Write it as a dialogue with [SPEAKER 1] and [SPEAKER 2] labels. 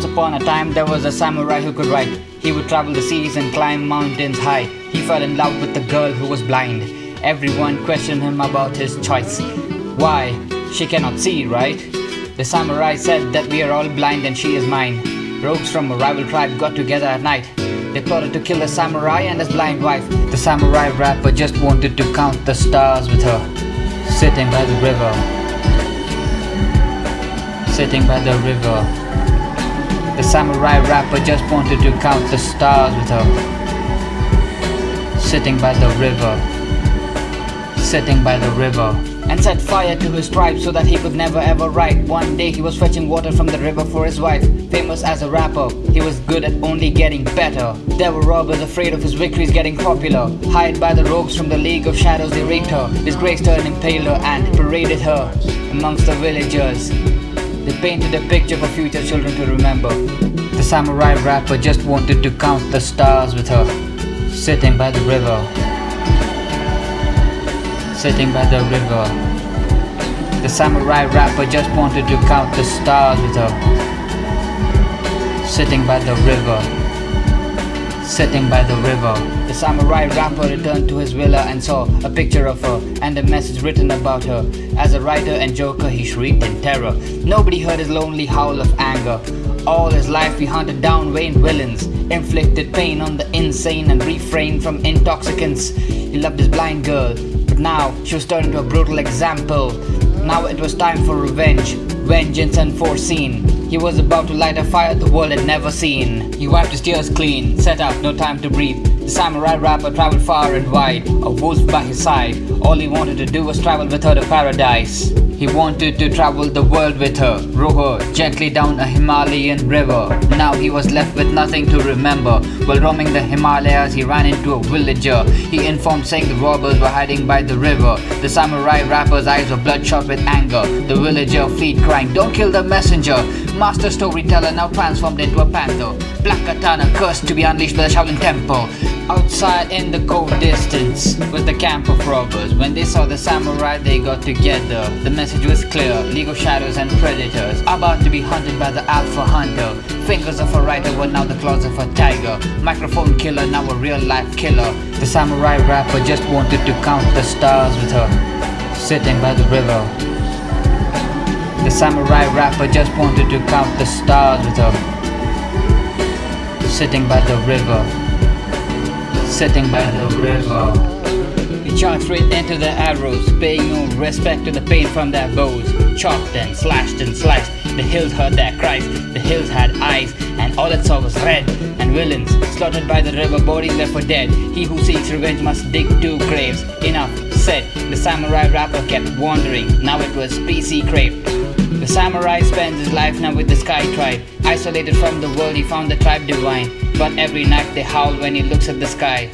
[SPEAKER 1] Once upon a time there was a samurai who could write. He would travel the seas and climb mountains high. He fell in love with a girl who was blind. Everyone questioned him about his choice. Why? She cannot see, right? The samurai said that we are all blind and she is mine. Rogues from a rival tribe got together at night. They plotted to kill the samurai and his blind wife. The samurai rapper just wanted to count the stars with her. Sitting by the river. Sitting by the river. The samurai rapper just wanted to count the stars with her. Sitting by the river. Sitting by the river. And set fire to his tribe so that he could never ever write. One day he was fetching water from the river for his wife. Famous as a rapper, he was good at only getting better. Were robbers afraid of his victories getting popular. Hired by the rogues from the League of Shadows, they raped her, disgraced her and impaled her and paraded her amongst the villagers. They painted a picture for future children to remember. The samurai rapper just wanted to count the stars with her, sitting by the river. Sitting by the river. The samurai rapper just wanted to count the stars with her, sitting by the river. Sitting by the river. The samurai rapper returned to his villa and saw a picture of her and a message written about her. As a writer and joker, he shrieked in terror. Nobody heard his lonely howl of anger. All his life he hunted down vain villains, inflicted pain on the insane and refrained from intoxicants. He loved his blind girl, but now she was turned into a brutal example. Now it was time for revenge, vengeance unforeseen. He was about to light a fire the world had never seen. He wiped his tears clean, set out, no time to breathe. The samurai rapper traveled far and wide, a wolf by his side. All he wanted to do was travel with her to paradise. He wanted to travel the world with her, row her gently down a Himalayan river. Now he was left with nothing to remember. While roaming the Himalayas, he ran into a villager. He informed saying the robbers were hiding by the river. The samurai rapper's eyes were bloodshot with anger. The villager fled crying, don't kill the messenger. Master storyteller now transformed into a panther. Black katana cursed to be unleashed by the Shaolin temple. Outside in the cold distance was the camp of robbers. When they saw the samurai, they got together. The message was clear of Shadows and Predators about to be hunted by the Alpha Hunter. Fingers of a writer were now the claws of a tiger. Microphone killer, now a real life killer. The samurai rapper just wanted to count the stars with her, sitting by the river. The samurai rapper just wanted to count the stars with her, sitting by the river sitting by the river. He charged straight into the arrows, paying no respect to the pain from their bows. Chopped and slashed and sliced, the hills heard their cries, the hills had eyes, and all it saw was red. And villains, slaughtered by the river, bodies left for dead. He who seeks revenge must dig two graves. Enough said, the samurai rapper kept wandering, now it was PC Crave. The samurai spends his life now with the sky tribe. Isolated from the world, he found the tribe divine. But every night they howl when he looks at the sky.